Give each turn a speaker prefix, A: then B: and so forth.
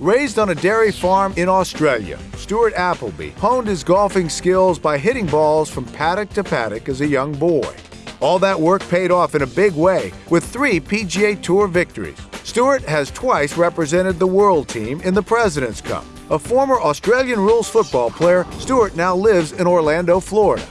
A: Raised on a dairy farm in Australia, Stuart Appleby honed his golfing skills by hitting balls from paddock to paddock as a young boy. All that work paid off in a big way with three PGA Tour victories. Stuart has twice represented the world team in the President's Cup. A former Australian rules football player, Stuart now lives in Orlando, Florida.